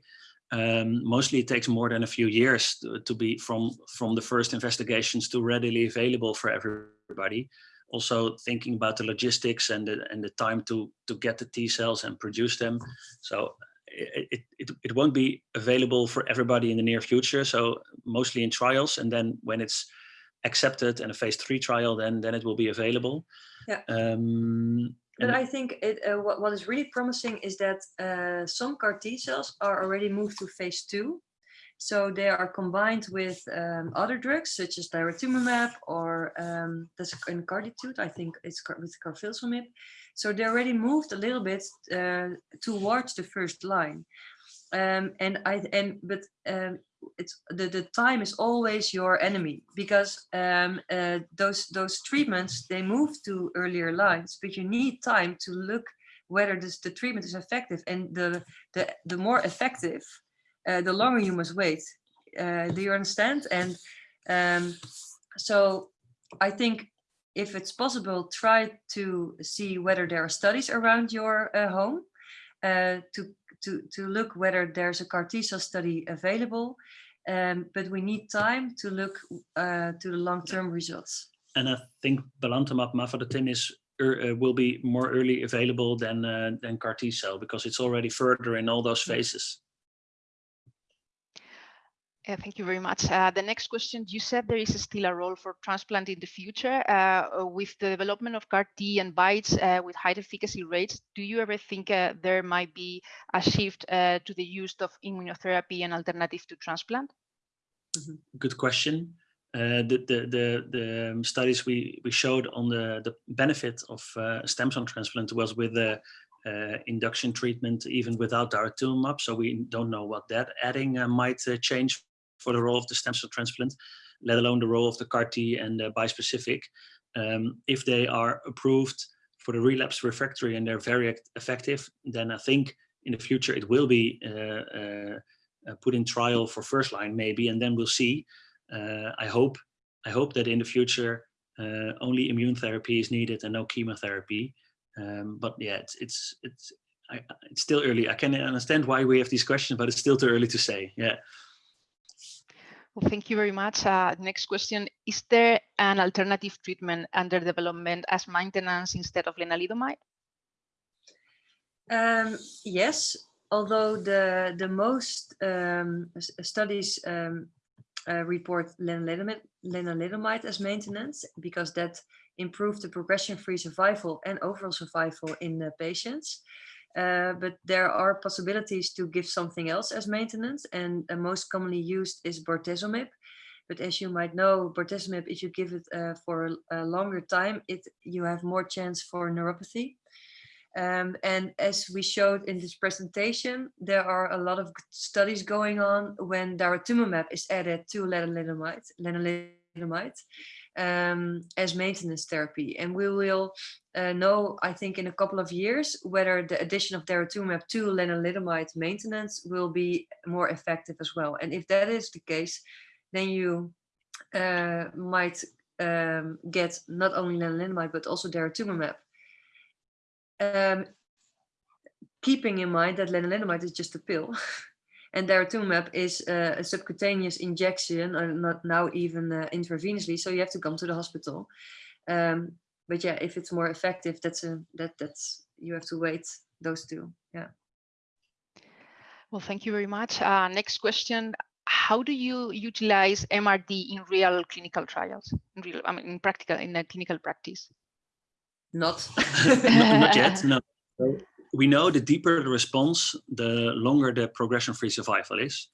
Um, mostly it takes more than a few years to, to, be from, from the first investigations to readily available for everybody. Also thinking about the logistics and the, and the time to, to get the T cells and produce them. So it, it, it won't be available for everybody in the near future. So mostly in trials. And then when it's accepted in a phase three trial, then, then it will be available. Yeah. Um, but I think it, uh, what, what is really promising is that uh, some CAR T cells are already moved to phase two. So they are combined with um, other drugs such as daratumumab or um, that's in CARTITUDE, I think it's with carfilzomib. So they already moved a little bit uh, towards the first line. Um, and I and but um, it's the, the time is always your enemy because um, uh, those those treatments they move to earlier lines, but you need time to look whether this the treatment is effective and the the the more effective, uh, the longer you must wait. Uh, do you understand? And um, so I think if it's possible, try to see whether there are studies around your uh, home uh, to, to, to look whether there's a CAR T cell study available. Um, but we need time to look uh, to the long-term results. And I think belantamab mafodotin is uh, will be more early available than uh, than CAR T cell because it's already further in all those phases. Thank you very much. Uh, the next question, you said there is still a role for transplant in the future. Uh, with the development of CAR T and BiTEs uh, with high efficacy rates, do you ever think uh, there might be a shift uh, to the use of immunotherapy and alternative to transplant? Mm -hmm. Good question. the, the, the, the studies we, we showed on the, the benefit of stem cell transplant was with the uh, induction treatment even without daratumumab. So we don't know what that adding uh, might uh, change for the role of the stem cell transplant, let alone the role of the CAR T and the bispecific. Um, if they are approved for the relapse refractory and they're very effective, then I think in the future it will be uh, uh, uh put in trial for first line maybe, and then we'll see. Uh, I hope I hope that in the future uh, only immune therapy is needed and no chemotherapy. Um, but yeah, it's it's it's I, it's still early. I can understand why we have these questions, but it's still too early to say. Yeah. Well, thank you very much. Uh, next question, is there an alternative treatment under development as maintenance instead of lenalidomide? Um, yes, although the, the most um, studies um, uh, report lenalidomide, lenalidomide as maintenance because that improved the progression-free survival and overall survival in the patients. Uh, but there are possibilities to give something else as maintenance and uh, most commonly used is bortezomib. But as you might know, bortezomib, if you give it uh, for a, longer time, it you have more chance for neuropathy. Um, and as we showed in this presentation, there are a lot of studies going on when daratumumab is added to lenalidomide, lenalidomide um, as maintenance therapy. And we will uh, know, I think, in a couple of years, whether the addition of daratumumab to lenalidomide maintenance will be more effective as well. And if that is the case, then you uh, might um, get not only lenalidomide, but also daratumumab. Um, keeping in mind that lenalidomide is just a pill. And daratumumab is uh, a subcutaneous injection, or not now even uh, intravenously, so you have to come to the hospital. Um, but yeah, if it's more effective, that's a that that's you have to wait those two. Yeah. Well, thank you very much. Uh, next question: How do you utilize MRD in real clinical trials? In real, I mean, in practical, in a clinical practice? Not. not, not yet. No we know the deeper the response, the longer the progression-free survival is.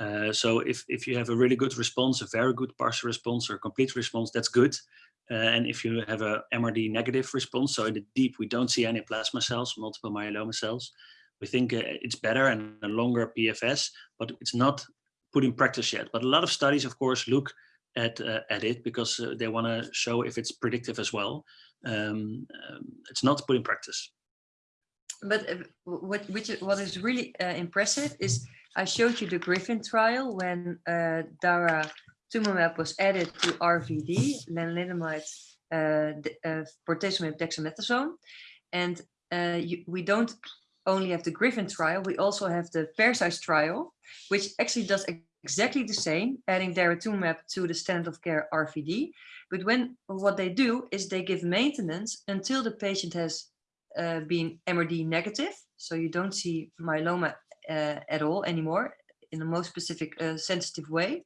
Uh, so if, if you have a really good response, a very good partial response or complete response, that's good. Uh, and if you have a MRD negative response, so in the deep, we don't see any plasma cells, multiple myeloma cells, we think uh, it's better and a longer PFS, but it's not put in practice yet. But a lot of studies, of course, look at, uh, at it because uh, they want to show if it's predictive as well. Um, um, it's not put in practice but uh, what which what is really uh, impressive is I showed you the Griffin trial when uh, daratumumab was added to RVD, lenalidomide, uh, uh, bortezomib, dexamethasone, and uh, you, we don't only have the Griffin trial, we also have the PERSEUS trial, which actually does exactly the same, adding daratumumab to the standard of care RVD. But when what they do is they give maintenance until the patient has uh, been MRD negative. So you don't see myeloma uh, at all anymore in the most specific uh, sensitive way.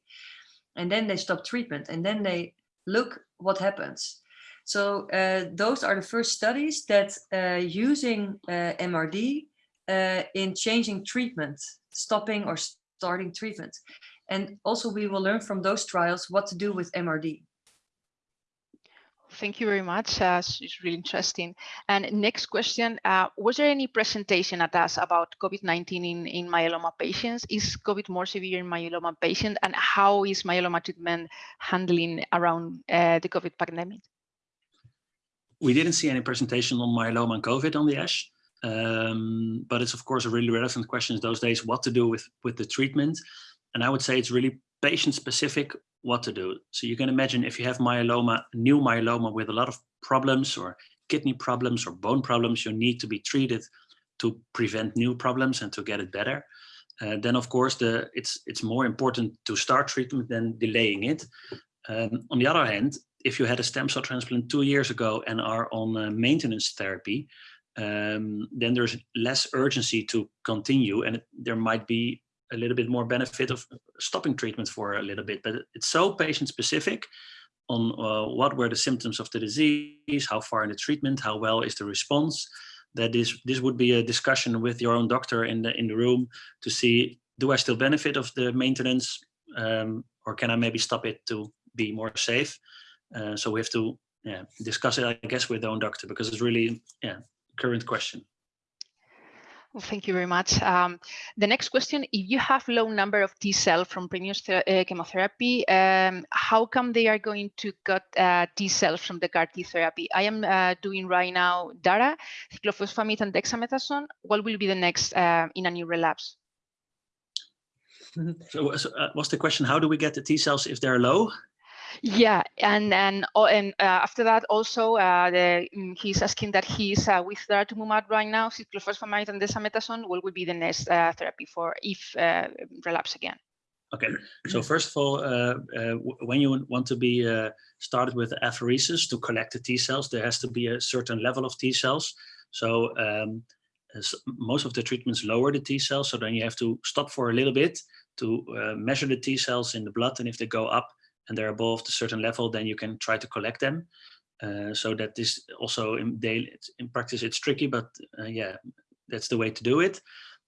And then they stop treatment and then they look what happens. So those are the first studies that using MRD in changing treatment, stopping or starting treatment. And also we will learn from those trials what to do with MRD. Thank you very much. Uh, it's really interesting. And next question, uh, was there any presentation at ASH about COVID-19 in, in myeloma patients? Is COVID more severe in myeloma patients? And how is myeloma treatment handling around uh, the COVID pandemic? We didn't see any presentation on myeloma and COVID on the ASH. Um, but it's of course a really relevant question those days, what to do with, with the treatment. And I would say it's really patient specific what to do. So you can imagine if you have myeloma, new myeloma with a lot of problems or kidney problems or bone problems, you need to be treated to prevent new problems and to get it better. Uh, then of course the it's it's more important to start treatment than delaying it. Um, on the other hand, if you had a stem cell transplant two years ago and are on uh, maintenance therapy, um, then there's less urgency to continue and it, there might be a little bit more benefit of stopping treatment for a little bit, but it's so patient specific on uh, what were the symptoms of the disease, how far in the treatment, how well is the response, that this, this would be a discussion with your own doctor in the, in the room to see, do I still benefit of the maintenance um, or can I maybe stop it to be more safe? Uh, so we have to yeah, discuss it, I guess, with the own doctor because it's really yeah current question. Well, thank you very much. Um, the next question, if you have low number of T cell from previous uh, chemotherapy, um, how come they are going to cut uh, T cells from the CAR T therapy? I am uh, doing right now DARA, cyclophosphamide and dexamethasone. What will be the next uh, in a new relapse? So, so uh, what's the question? How do we get the T cells if they're low? Yeah, and and oh, and uh, after that also uh, the, mm, he's asking that he's uh, with daratumumab right now, cyclophosphamide and dexamethasone. What would be the next uh, therapy for if uh, relapse again? Okay, so first of all, uh, when you want to be started with apheresis to collect the T cells, there has to be a certain level of T cells. So um, most of the treatments lower the T cells, so then you have to stop for a little bit to measure the T cells in the blood, and if they go up, and they're above a certain level, then you can try to collect them. Uh, so that is also in daily, in practice, it's tricky, but uh, yeah, that's the way to do it.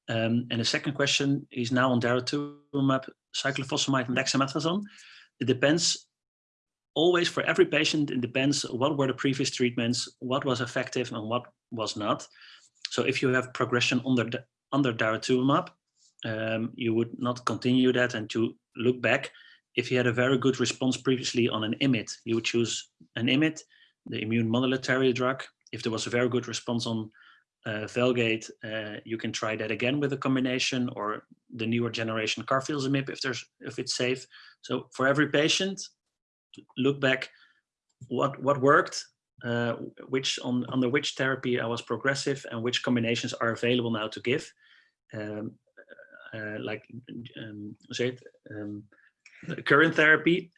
Um, and the second question is now on daratumumab, cyclophosphamide and dexamethasone. It depends always for every patient, it depends what were the previous treatments, what was effective and what was not. So if you have progression under, under daratumumab, um, you would not continue that and to look back if you had a very good response previously on an IMiD, you would choose an IMiD, the immune modulatory drug. If there was a very good response on uh, Velcade, uh, you can try that again with a combination or the newer generation carfilzomib if there's if it's safe. So for every patient, look back what what worked, uh, which on under which therapy I was progressive, and which combinations are available now to give. Um, uh, like um, current therapy,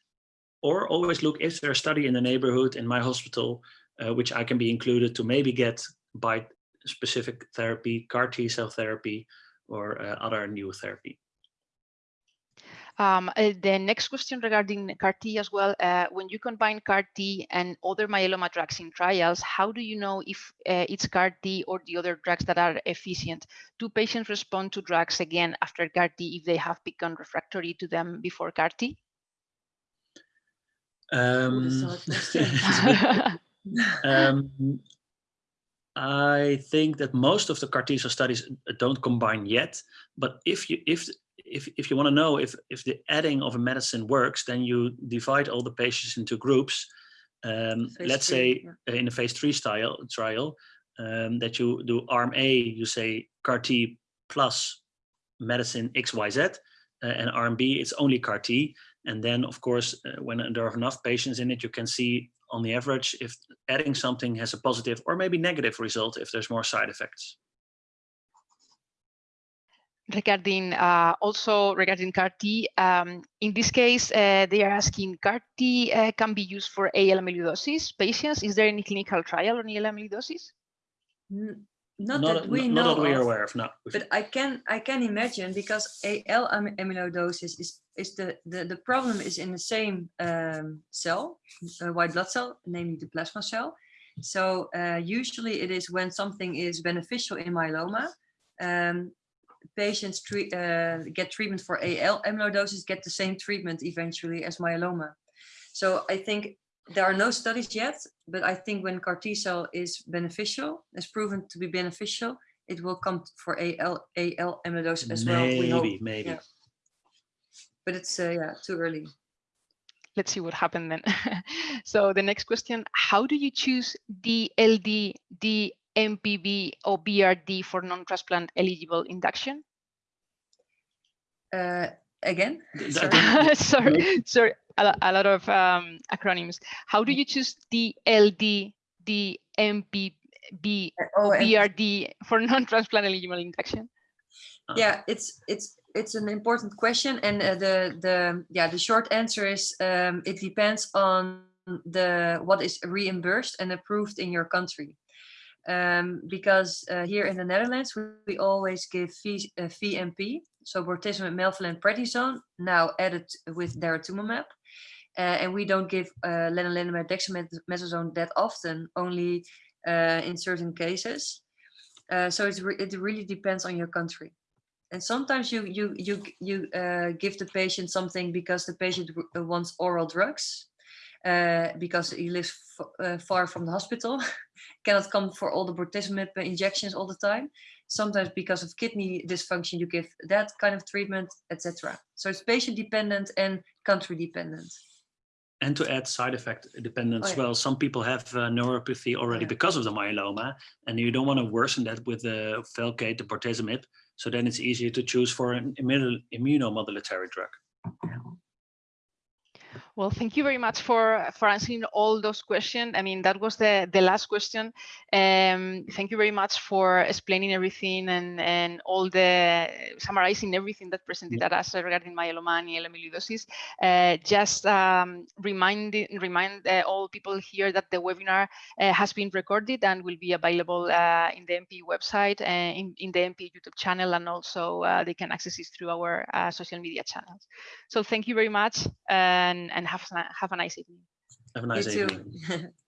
or always look, is there a study in the neighborhood in my hospital, uh, which I can be included to maybe get by specific therapy, CAR T cell therapy, or uh, other new therapy. Um, uh, the next question regarding CAR-T as well, uh, when you combine CAR-T and other myeloma drugs in trials, how do you know if uh, it's CAR-T or the other drugs that are efficient? Do patients respond to drugs again after CAR-T if they have become refractory to them before CAR-T? Um, um, I think that most of the CAR T cell studies don't combine yet, but if you if if, if you want to know if, if the adding of a medicine works, then you divide all the patients into groups. Um, let's three, say yeah. in a phase three style trial um, that you do arm A, you say CAR T plus medicine XYZ, uh, and arm B, it's only CAR T. And then, of course, uh, when there are enough patients in it, you can see on the average if adding something has a positive or maybe negative result if there's more side effects. Regarding uh, also regarding CAR-T. Um, in this case, uh, they are asking CAR-T uh, can be used for AL amyloidosis patients. Is there any clinical trial on AL amyloidosis? Not, Not, that we not know that we are aware of, no. but I can I can imagine because AL amyloidosis is is the, the the problem is in the same um, cell, uh, white blood cell, namely the plasma cell. So uh, usually it is when something is beneficial in myeloma, um, patients treat, uh, get treatment for AL amyloidosis, get the same treatment eventually as myeloma. So I think there are no studies yet, but I think when CAR T cell is beneficial, is proven to be beneficial, it will come for AL, AL amyloidosis as well. We hope. Maybe, maybe. yeah. But it's uh, yeah too early. Let's see what happened then. so the next question, how do you choose DLD, DMPB or BRD for non-transplant eligible induction? Uh, again, Sorry. sorry, sorry, a, a lot of um, acronyms. How do you choose DLD, DMPB oh, or and- BRD for non-transplant eligible induction? yeah it's it's it's an important question and uh, the the yeah the short answer is um, it depends on the what is reimbursed and approved in your country um, because uh, here in the Netherlands we, we always give v, uh, VMP so bortezomib, melphalan, prednisone now added with daratumumab. Uh, and we don't give uh, lenalidomide, dexamethasone that often only uh, in certain cases. Uh, so re it really depends on your country. And sometimes you you you you uh, give the patient something because the patient wants oral drugs uh, because he lives uh, far from the hospital cannot come for all the bortezomib injections all the time sometimes because of kidney dysfunction you give that kind of treatment etc so it's patient dependent and country dependent And to add side effect dependent Oh, as yeah. well, some people have uh, neuropathy already yeah. because of the myeloma, and you don't want to worsen that with the Velcade, the bortezomib. So then it's easier to choose for an immuno- immunomodulatory drug. Well, thank you very much for for answering all those questions. I mean, that was the the last question. Um, thank you very much for explaining everything and and all the summarizing everything that presented at ASH regarding myeloma and amyloidosis. Uh, just um, remind remind uh, all people here that the webinar uh, has been recorded and will be available uh, in the MP website and in, in the MP YouTube channel, and also uh, they can access it through our uh, social media channels. So thank you very much and, and have, a- have a nice evening. Have a nice you evening. too